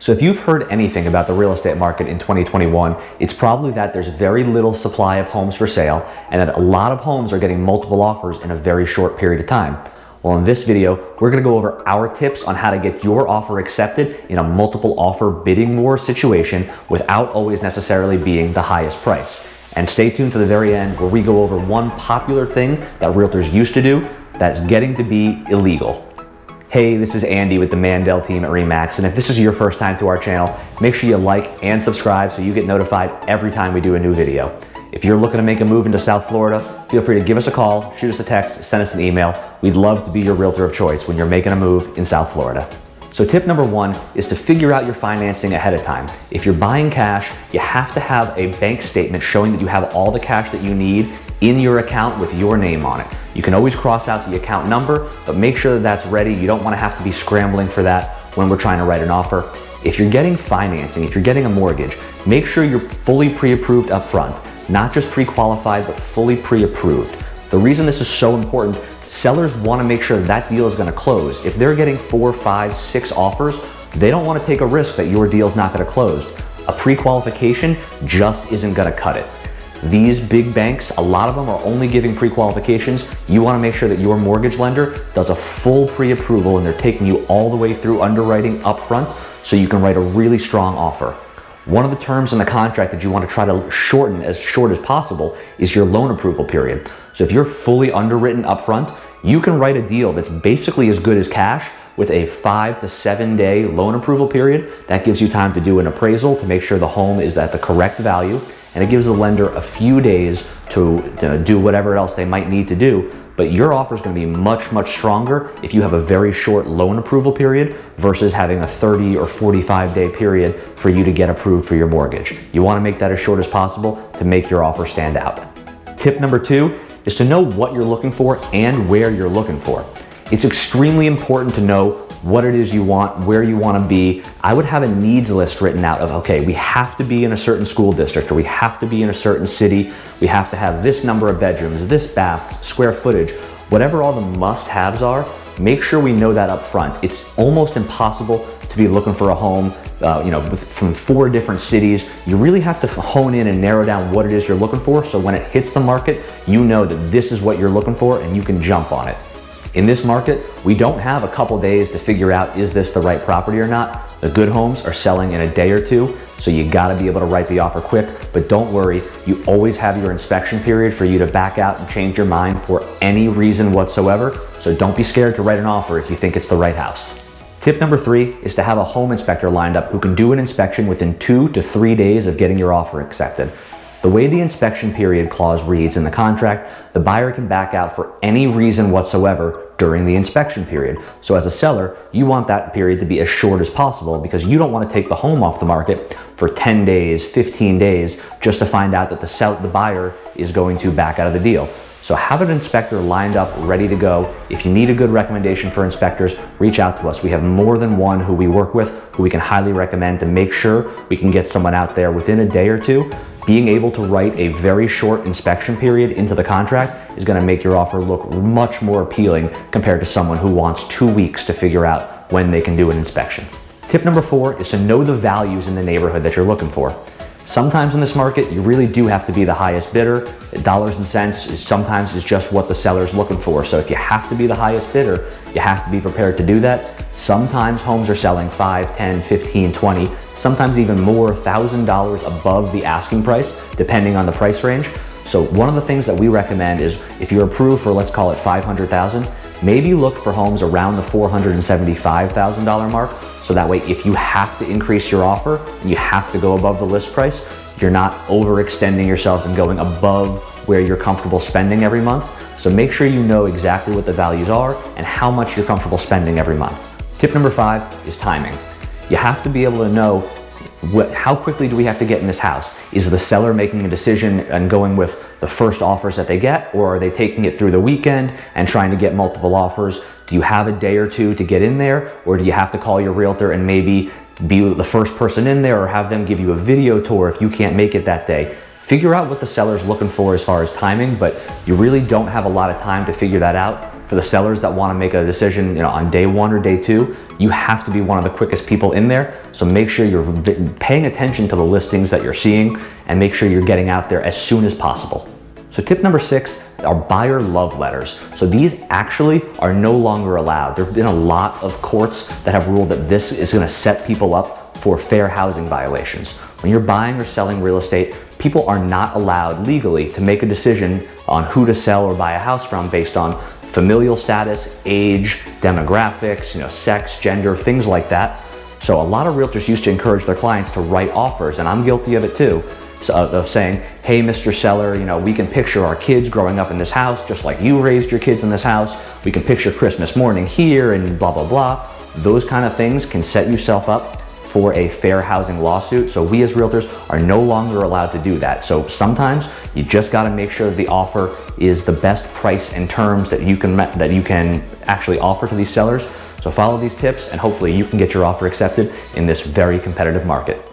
So if you've heard anything about the real estate market in 2021, it's probably that there's very little supply of homes for sale and that a lot of homes are getting multiple offers in a very short period of time. Well, in this video, we're gonna go over our tips on how to get your offer accepted in a multiple offer bidding war situation without always necessarily being the highest price. And stay tuned to the very end where we go over one popular thing that realtors used to do that's getting to be illegal. Hey, this is Andy with the Mandel team at REMAX, and if this is your first time to our channel, make sure you like and subscribe so you get notified every time we do a new video. If you're looking to make a move into South Florida, feel free to give us a call, shoot us a text, send us an email. We'd love to be your realtor of choice when you're making a move in South Florida. So tip number one is to figure out your financing ahead of time. If you're buying cash, you have to have a bank statement showing that you have all the cash that you need in your account with your name on it. You can always cross out the account number, but make sure that that's ready. You don't want to have to be scrambling for that when we're trying to write an offer. If you're getting financing, if you're getting a mortgage, make sure you're fully pre-approved up front, not just pre-qualified, but fully pre-approved. The reason this is so important, sellers want to make sure that deal is going to close. If they're getting four, five, six offers, they don't want to take a risk that your deal is not going to close. A pre-qualification just isn't going to cut it. These big banks, a lot of them are only giving pre-qualifications. You wanna make sure that your mortgage lender does a full pre-approval and they're taking you all the way through underwriting upfront so you can write a really strong offer. One of the terms in the contract that you want to try to shorten as short as possible is your loan approval period. So if you're fully underwritten upfront, you can write a deal that's basically as good as cash with a five to seven day loan approval period. That gives you time to do an appraisal to make sure the home is at the correct value and it gives the lender a few days to, to do whatever else they might need to do but your offer is going to be much, much stronger if you have a very short loan approval period versus having a 30 or 45 day period for you to get approved for your mortgage. You want to make that as short as possible to make your offer stand out. Tip number two is to know what you're looking for and where you're looking for. It's extremely important to know what it is you want, where you want to be. I would have a needs list written out of, okay, we have to be in a certain school district or we have to be in a certain city. We have to have this number of bedrooms, this baths, square footage, whatever all the must-haves are, make sure we know that up front. It's almost impossible to be looking for a home uh, you know, from four different cities. You really have to hone in and narrow down what it is you're looking for so when it hits the market, you know that this is what you're looking for and you can jump on it. In this market, we don't have a couple days to figure out is this the right property or not. The good homes are selling in a day or two, so you gotta be able to write the offer quick, but don't worry, you always have your inspection period for you to back out and change your mind for any reason whatsoever, so don't be scared to write an offer if you think it's the right house. Tip number three is to have a home inspector lined up who can do an inspection within two to three days of getting your offer accepted. The way the inspection period clause reads in the contract, the buyer can back out for any reason whatsoever during the inspection period. So as a seller, you want that period to be as short as possible because you don't want to take the home off the market for 10 days, 15 days, just to find out that the, sell the buyer is going to back out of the deal. So have an inspector lined up, ready to go. If you need a good recommendation for inspectors, reach out to us. We have more than one who we work with, who we can highly recommend to make sure we can get someone out there within a day or two being able to write a very short inspection period into the contract is gonna make your offer look much more appealing compared to someone who wants two weeks to figure out when they can do an inspection. Tip number four is to know the values in the neighborhood that you're looking for. Sometimes in this market, you really do have to be the highest bidder. Dollars and cents is sometimes is just what the seller is looking for. So if you have to be the highest bidder, you have to be prepared to do that. Sometimes homes are selling 5, 10, 15, 20, sometimes even more, $1,000 above the asking price, depending on the price range. So one of the things that we recommend is if you're approved for, let's call it 500,000, maybe look for homes around the $475,000 mark. So that way, if you have to increase your offer, and you have to go above the list price, you're not overextending yourself and going above where you're comfortable spending every month. So make sure you know exactly what the values are and how much you're comfortable spending every month. Tip number five is timing. You have to be able to know what, how quickly do we have to get in this house? Is the seller making a decision and going with the first offers that they get, or are they taking it through the weekend and trying to get multiple offers? Do you have a day or two to get in there, or do you have to call your realtor and maybe be the first person in there or have them give you a video tour if you can't make it that day? Figure out what the seller's looking for as far as timing, but you really don't have a lot of time to figure that out for the sellers that want to make a decision you know, on day one or day two, you have to be one of the quickest people in there. So make sure you're paying attention to the listings that you're seeing and make sure you're getting out there as soon as possible. So tip number six are buyer love letters. So these actually are no longer allowed. There have been a lot of courts that have ruled that this is gonna set people up for fair housing violations. When you're buying or selling real estate, people are not allowed legally to make a decision on who to sell or buy a house from based on familial status, age, demographics, you know, sex, gender, things like that. So a lot of realtors used to encourage their clients to write offers, and I'm guilty of it too, of saying, hey, Mr. Seller, you know, we can picture our kids growing up in this house just like you raised your kids in this house. We can picture Christmas morning here and blah, blah, blah. Those kind of things can set yourself up for a fair housing lawsuit. So we as realtors are no longer allowed to do that. So sometimes you just got to make sure the offer is the best price and terms that you can that you can actually offer to these sellers. So follow these tips and hopefully you can get your offer accepted in this very competitive market.